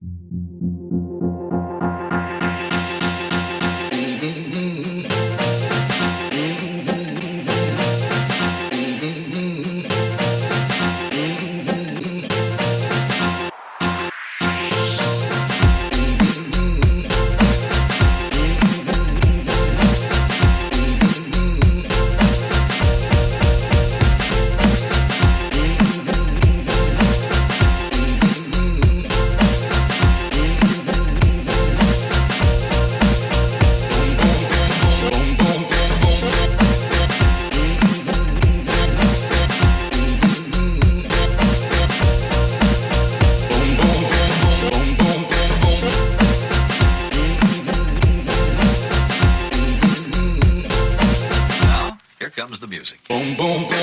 Here comes Boom, boom,